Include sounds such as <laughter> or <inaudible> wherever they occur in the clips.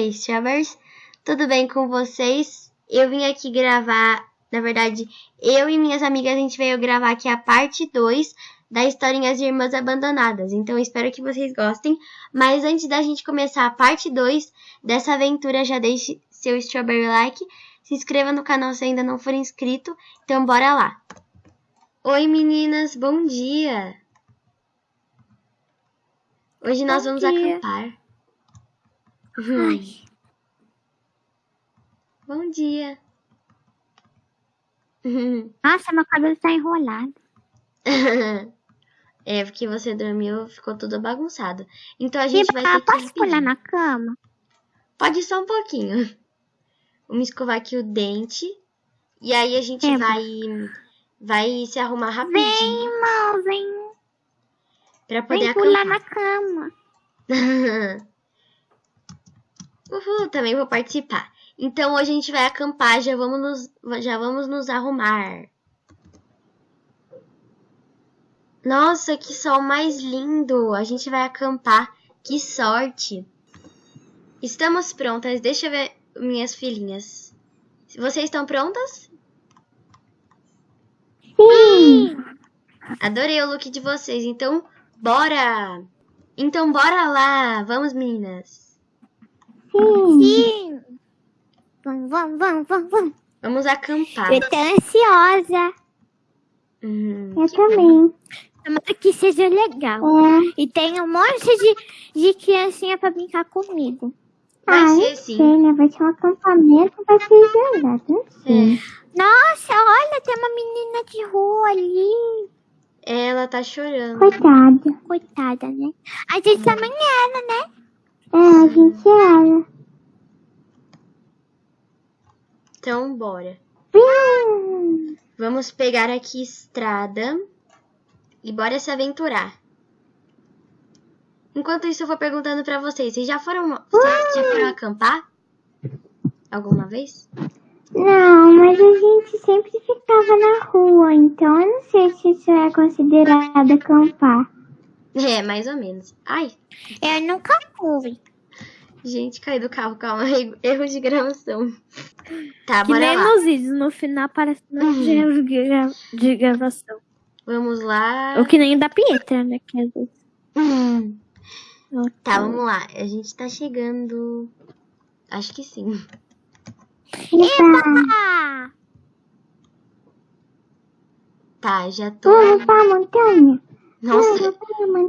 aí, Strawberries? Tudo bem com vocês? Eu vim aqui gravar, na verdade, eu e minhas amigas, a gente veio gravar aqui a parte 2 da historinha As Irmãs Abandonadas. Então, espero que vocês gostem. Mas antes da gente começar a parte 2 dessa aventura, já deixe seu Strawberry Like. Se inscreva no canal se ainda não for inscrito. Então, bora lá. Oi, meninas. Bom dia. Hoje nós Bom vamos dia. acampar. Ai, Bom dia. <laughs> nossa, meu cabelo tá enrolado. é, porque você dormiu, ficou tudo bagunçado. Então a gente vai ter que posso pular na cama? Pode só um pouquinho. Vamos escovar aqui o dente. E aí a gente É, vai vai se arrumar Vem, rapidinho irmão, vem. pra poder Vem pular na cama. <laughs> Uhul, também vou participar. Então hoje a gente vai acampar, já vamos nos, já vamos nos arrumar. Nossa, que sol mais lindo! A gente vai acampar. Que sorte! Estamos prontas. Deixa eu ver minhas filhinhas. Vocês estão prontas? Sim. Adorei o look de vocês. Então, bora! Então, bora lá! Vamos, meninas! Sim. Sim. Vamos, vamos, vamos, vamos, vamos. Vamos acampar. Eu tô ansiosa. Hum, Eu também. Tomara que seja legal. E tem um monte de, de criancinha pra brincar comigo. vai ser sim. né? Vai ser um acampamento, vai ser verdade. É. Nossa, olha, tem uma menina de rua ali. Ela tá chorando. Coitada. Coitada, né? A gente também era, né? É, a gente era. Então, bora. Vamos pegar aqui estrada e bora se aventurar. Enquanto isso, eu vou perguntando pra vocês. Vocês já foram, vocês já foram acampar? Alguma vez? Não, mas a gente sempre ficava na rua, então eu não sei se isso é considerado acampar. É, mais ou menos. Ai, Eu nunca fui. Gente, caí do carro. Calma, <laughs> erro de gravação. Tá, Que bora nem lá. nos vídeos, no final aparece no Uhum. erro de gra- de gravação. Vamos lá. O que nem o da Pietra, né? Que às vezes. Hum. Tá, vamos lá. A gente tá chegando. Acho que sim. Ah, Tá, já tô. vamos pra montanha. Nossa,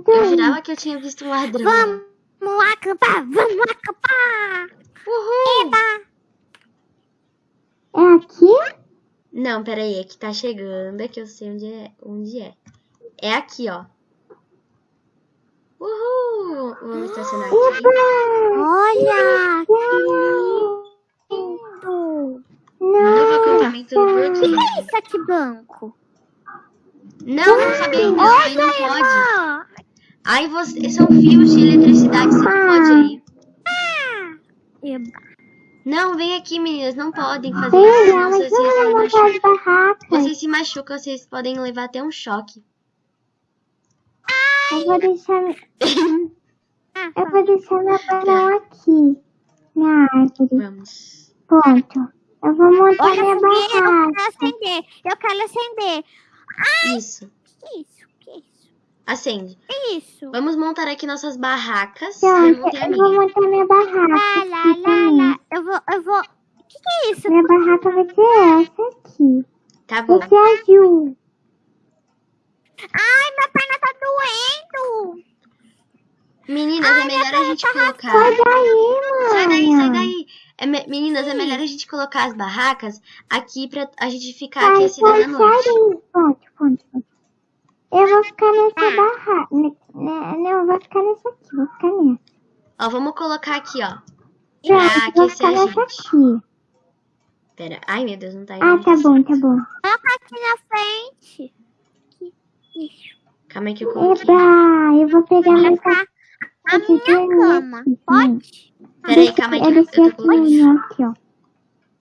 eu jurava que eu tinha visto um ladrão. Vamos acampar, vamos acampar. Uhul! Eba. É aqui? Não, peraí, é que tá chegando, é que eu sei onde é. Onde é. É aqui, ó. Uhul! Vamos estacionar aqui. Olha, que lindo. Novo acampamento do O que é isso aqui, banco? Não, não sabia ainda. Não pode. Olha, Aí você. São fios de eletricidade, você não pode aí. Eba. Não, vem aqui, meninas. Não podem fazer isso, mas vocês, se machucam. vocês se machucam, vocês podem levar até um choque. Eu vou deixar... <laughs> Eu vou deixar meu balão aqui. Na árvore. Vamos. Ponto. Eu vou montar Olha minha a fogueira, eu barraca. quero acender. Eu quero acender. Isso. Que isso? Que isso? Acende. Isso? Vamos montar aqui nossas barracas. Pronto, Eu vou montar minha barraca. Lá, lá, lá, lá. Eu vou, eu vou. O que, que é isso? Minha barraca vai ser essa aqui. Tá bom. Vai ser azul. Ai, minha perna tá doendo. Meninas, é melhor a gente colocar. Sai daí, mãe. Sai daí, sai daí. É me- Meninas, é melhor a gente colocar as barracas aqui pra a gente ficar aquecida na sai noite. daí. Ponto, ponto, ponto. Eu vou ficar nessa. Ne- ne- Não, eu vou ficar nessa aqui. Vou ficar nessa. Ó, vamos colocar aqui, ó. Pra vou aquecer ficar a nessa gente. aqui. Pera. Ai, meu Deus, não tá indo. Ah, tá bom, tá bom. Coloca aqui na frente. Que isso? Calma aí que eu coloquei. Eba, eu vou pegar Vai meu ficar a minha cama. aqui, Pode? Peraí, calma aí que Eu eu, desci eu tô aqui aqui, ó.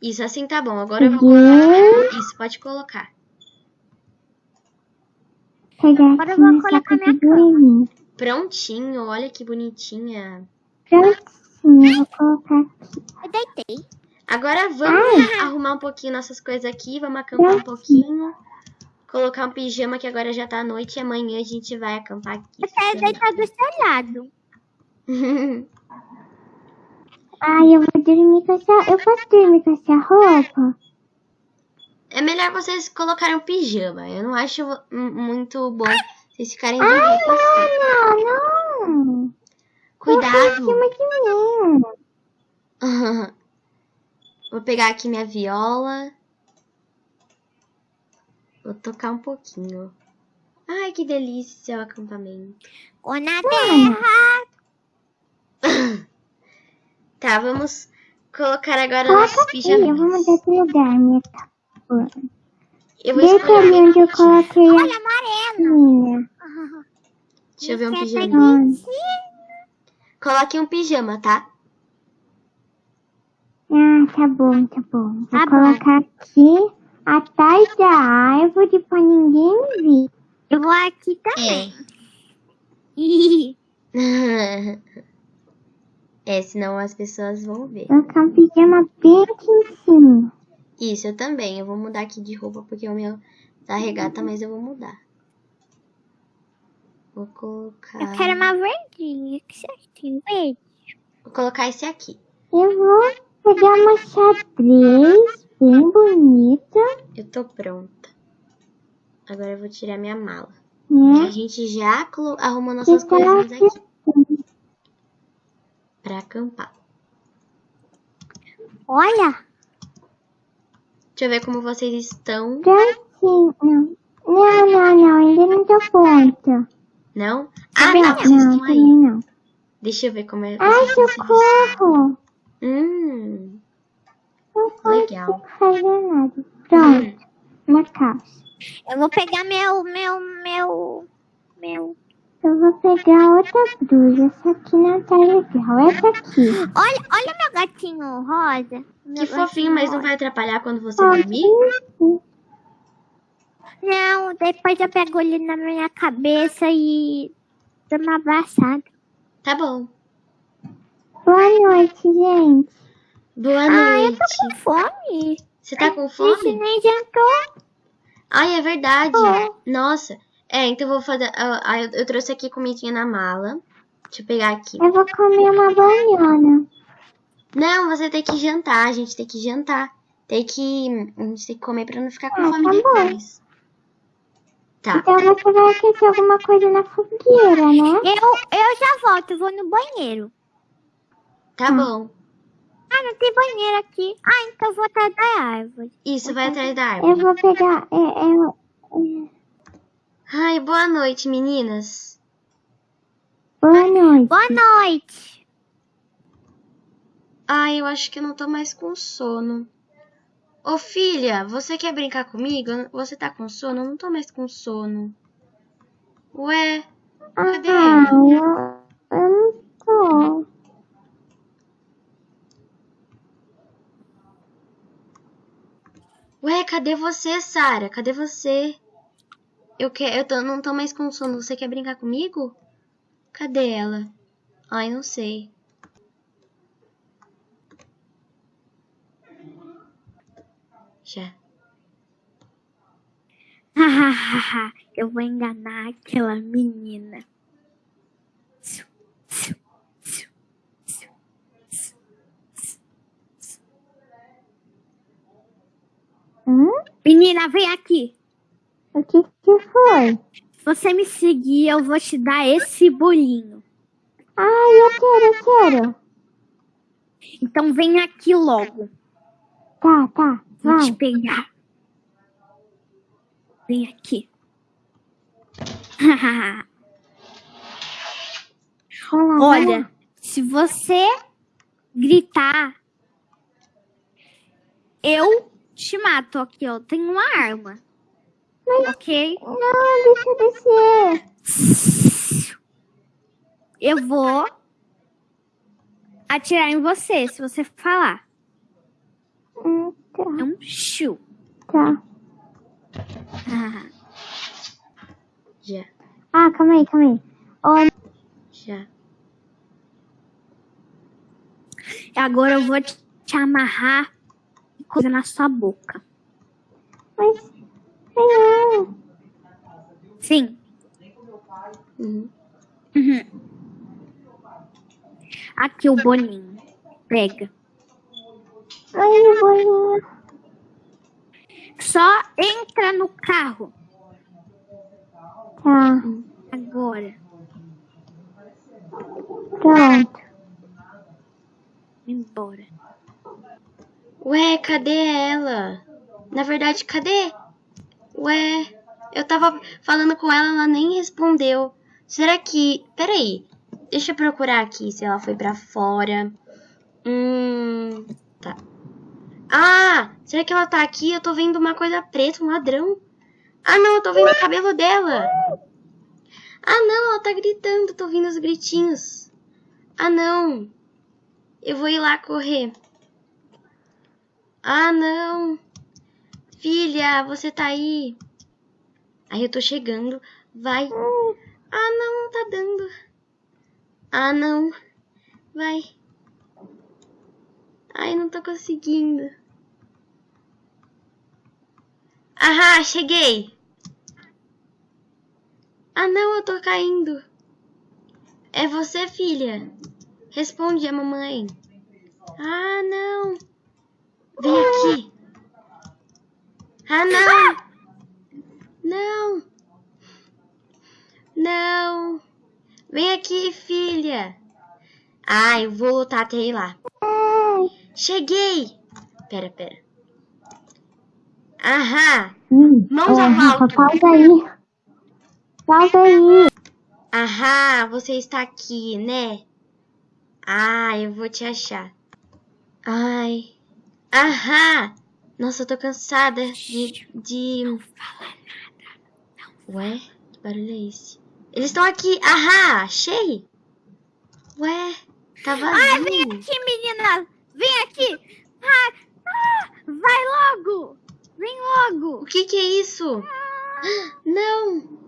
Isso, assim tá bom. Agora eu vou colocar. Isso, pode colocar. Pegar Agora eu vou colocar minha dormir. Prontinho, olha que bonitinha. Prontinho. Vou colocar aqui. Eu deitei. Agora vamos arrumar um pouquinho nossas coisas aqui, vamos acampar um pouquinho. Colocar um pijama que agora já tá à noite e amanhã a gente vai acampar aqui. Eu quero deitar do seu lado. <laughs> Ai, eu vou dormir com essa... Eu posso dormir com essa roupa? É melhor vocês colocarem um pijama. Eu não acho mu- muito bom vocês ficarem de roupa assim. Não, não. Cuidado. Mim. <laughs> Vou pegar aqui minha viola. Vou tocar um pouquinho. Ai, que delícia o acampamento. Ou na terra. <laughs> Tá, vamos colocar agora Coloca nossos aqui, eu vou pijamas. mudar de lugar, minha. Eu vou escolher onde eu coloquei Olha, amarelo. minha. Deixa eu ver um pijama. Coloque um pijama, tá? Ah, tá bom, tá bom. Vou Tá bom. colocar aqui atrás da árvore pra ninguém vir. Eu vou aqui também. <laughs> É, senão as pessoas vão ver. Vou colocar um pijama bem aqui em cima. Isso, eu também. Eu vou mudar aqui de roupa porque o meu tá regata, mas eu vou mudar. Vou colocar. Eu quero uma verdinha. que certinho? Verde. Vou colocar esse aqui. Eu vou pegar uma xadrez bem bonita, Eu tô pronta. Agora eu vou tirar minha mala. Que né? a gente já arrumou nossas coisas aqui pra acampar. Olha. Deixa eu ver como vocês estão. Não, não, não, não, ainda não tô pronta. Não? Ah, Também tá. não. Vocês Não, estão aí. não. Deixa eu ver como é. Ai, socorro! Hum, Não Legal. fazer nada. Pronto, uma calça. Eu vou pegar meu, meu, meu, meu. Eu vou pegar outra blusa. Essa aqui não tá legal. Essa aqui. Olha, olha meu gatinho rosa. Meu que fofinho, mas não rosa. vai atrapalhar quando você dormir? Não, depois eu pego ele na minha cabeça e dou uma abraçada. Tá bom. Boa noite, gente. Boa Ah, eu noite. tô com fome. Você tá com fome? nem jantou. Ai, é verdade. É. Nossa. É, então eu vou fazer. eu, eu trouxe aqui comidinha na mala. Deixa eu pegar aqui. Eu vou comer uma banana. Não, você tem que jantar. A gente tem que jantar. Tem que. A gente tem que comer pra não ficar com Ah, fome tá bom. depois. Tá. Então você vai aquecer alguma coisa na fogueira, né? Eu, eu já volto, eu vou no banheiro. Tá bom. Ah, não tem banheiro aqui. Ah, então eu vou atrás da árvore. Isso, vai atrás da Eu árvore. vou pegar. É, é, é, Ai, boa noite, meninas. boa noite. Boa noite. Ai, eu acho que eu não tô mais com sono. Ô filha, você quer brincar comigo? Você tá com sono? Eu não tô mais com sono. Ué, cadê Ah, ela? eu, eu não tô. Ué, cadê você, Sara? Cadê você? Eu, que, eu tô, não tô mais com sono. Você quer brincar comigo? Cadê ela? Ai, não sei. Já. <laughs> eu vou enganar aquela menina. Hum? Menina, vem aqui. O que foi? Se você me seguir, eu vou te dar esse bolinho. Ai, eu quero, eu quero. Então vem aqui logo. Tá, tá, Vou te pegar. Vem aqui. Vai lá, vai lá. Olha, se você gritar, eu te mato aqui, ó. Tem uma arma. Ok? Não, deixa eu descer. Eu vou atirar em você se você falar. Hum, tá, É um chu. tá. Já. Ah, calma aí, calma aí. Olha, Já. Agora eu vou te, te amarrar e coisa na sua boca. Mas, senhor, Sim. Uhum. Uhum. Aqui o bolinho. Pega. aí o bolinho. Só entra no carro Tá, agora. pronto. Embora. Ué, cadê ela? Na verdade, cadê? Ué, eu tava falando com ela, ela nem respondeu. Será que. Peraí. Deixa eu procurar aqui se ela foi pra fora. Hum. Tá. Ah! Será que ela tá aqui? Eu tô vendo uma coisa preta, um ladrão. Ah, não, eu tô vendo o cabelo dela. Ah, não, ela tá gritando. Tô ouvindo os gritinhos. Ah, não. Eu vou ir lá correr. Ah, não. Filha, você tá aí. Aí eu tô chegando. Vai. Ah, não, não tá dando. Ah, não. Vai. Ai, não tô conseguindo. Ahá, cheguei. Ah, não, eu tô caindo. É você, filha? Responde a mamãe. Ah, não. Vem aqui. Ah, não. Não. Não. Vem aqui, filha. Ah, eu vou lutar até ir lá. Cheguei. Pera, pera. Aham. Hum, Mãos é, ao alto. pausa aí. Pausa aí. Aham, você está aqui, né? Ah, eu vou te achar. Ai. Aham. Nossa, eu tô cansada de. de... Ué? Que barulho é esse? Eles estão aqui. Aham, achei. Ué, tá Ai, vem vazio. aqui, menina! Vem aqui! Ah, ah, vai logo! Vem logo! O que que é isso? Não.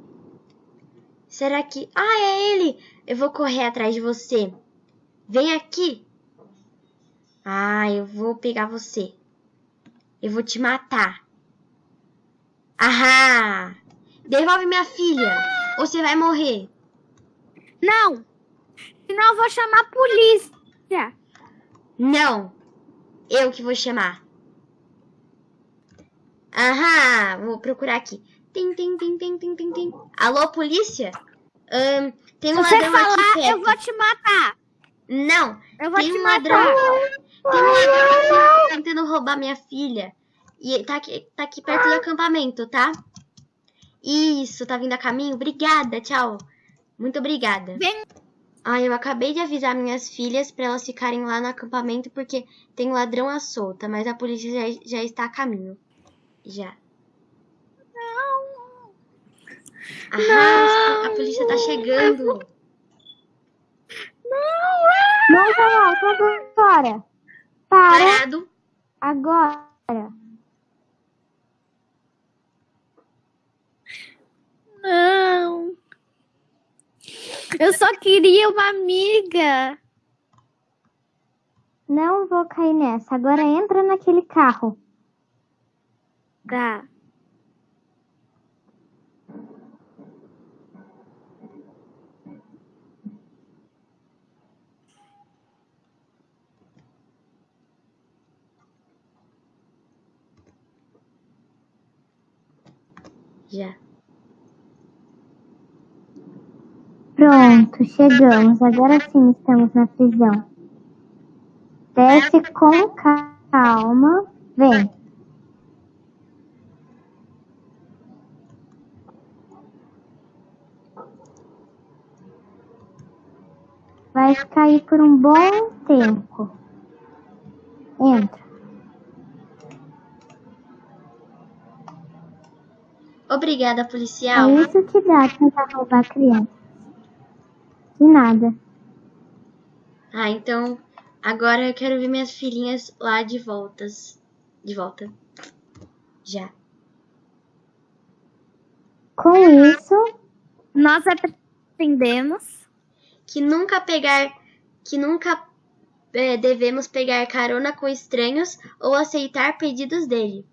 Será que... Ah, é ele. Eu vou correr atrás de você. Vem aqui. Ah, eu vou pegar você. Eu vou te matar. Ahá. Devolve minha filha. Ou você vai morrer. Não! Senão eu vou chamar a polícia! Não. Eu que vou chamar. Aham, vou procurar aqui. Tem, tem, tem, tem, tem, tem, tem. Alô, polícia? Ahn, tem Se um você ladrão aqui falar, perto. eu vou te matar! Não, Eu vou tem te um matar! ladrão. Tem um ladrão aqui tentando roubar minha filha. E tá aqui, tá aqui perto do acampamento, tá? Isso, tá vindo a caminho? Obrigada, tchau. Muito obrigada. Vem. Ah, eu acabei de avisar minhas filhas pra elas ficarem lá no acampamento porque tem um ladrão à solta, mas a polícia já, já está a caminho. Já. Não! Ah, a polícia tá chegando. Mãos ao alto agora. Para Parado. agora. Não! Eu só queria uma amiga! Não vou cair nessa. Agora entra naquele carro. Tá. Já. Pronto, chegamos. Agora sim estamos na prisão. Desce com calma. Vem. Vai ficar aí por um bom tempo. Entra. Obrigada, policial. É isso que dá tentar roubar criança. Nada. Ah, então agora eu quero ver minhas filhinhas lá de voltas. De volta. Já. Com isso, Nós aprendemos. Que nunca pegar. Que nunca é, devemos pegar carona com estranhos ou aceitar pedidos dele.